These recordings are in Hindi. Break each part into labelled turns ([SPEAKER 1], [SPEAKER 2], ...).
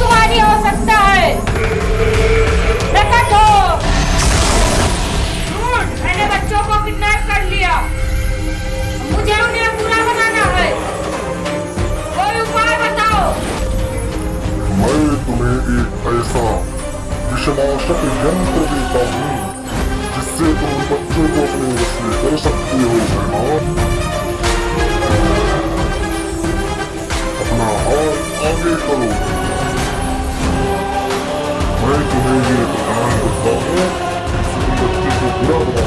[SPEAKER 1] तुम्हारी हो। सकता है प्रकट हो तो। मैंने बच्चों को किडनैप कर लिया। मुझे उन्हें पूरा बनाना है। कोई उपाय बताओ।
[SPEAKER 2] मैं तुम्हें एक ऐसा विषनाशक यंत्र देता हूँ जिससे तुम बच्चों को अपने वश में कर सकते हो अपना हाथ आगे करो। Знаете, вы ее персонально выполняет, если вы достигли главного.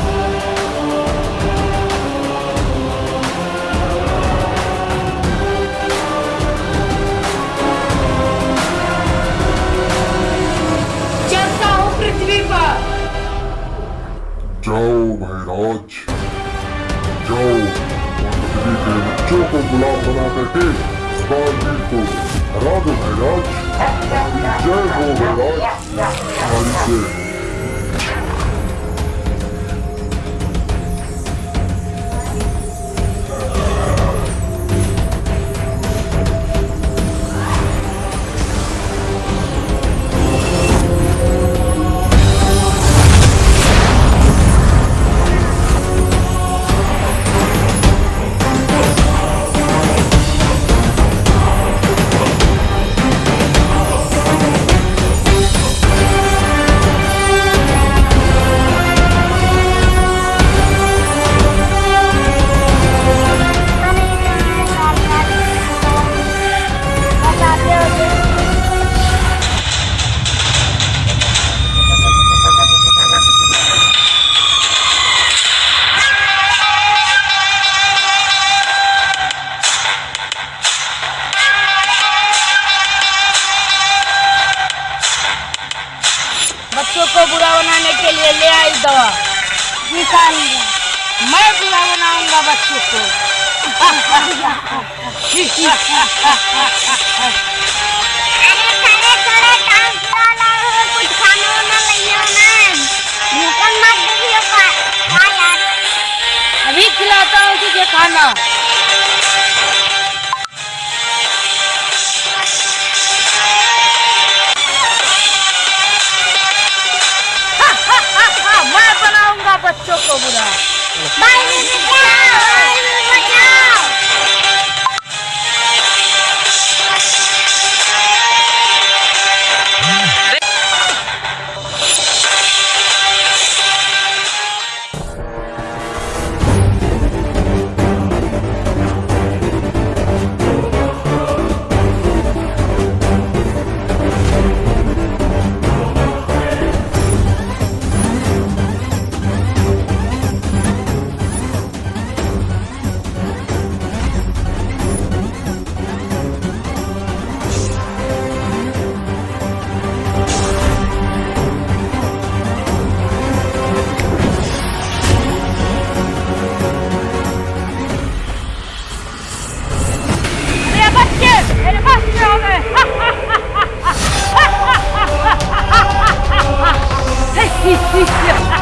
[SPEAKER 2] Joe, Miraj. Joe, он победитель Чопа была в Анатахе с бандиту. Радуй
[SPEAKER 1] बच्चों बनाने के लिए ले आई दवा। मैं बुरा बनाऊँगा बच्चों को। अभी खिलाता हूँ तुझे खाना। Yeah.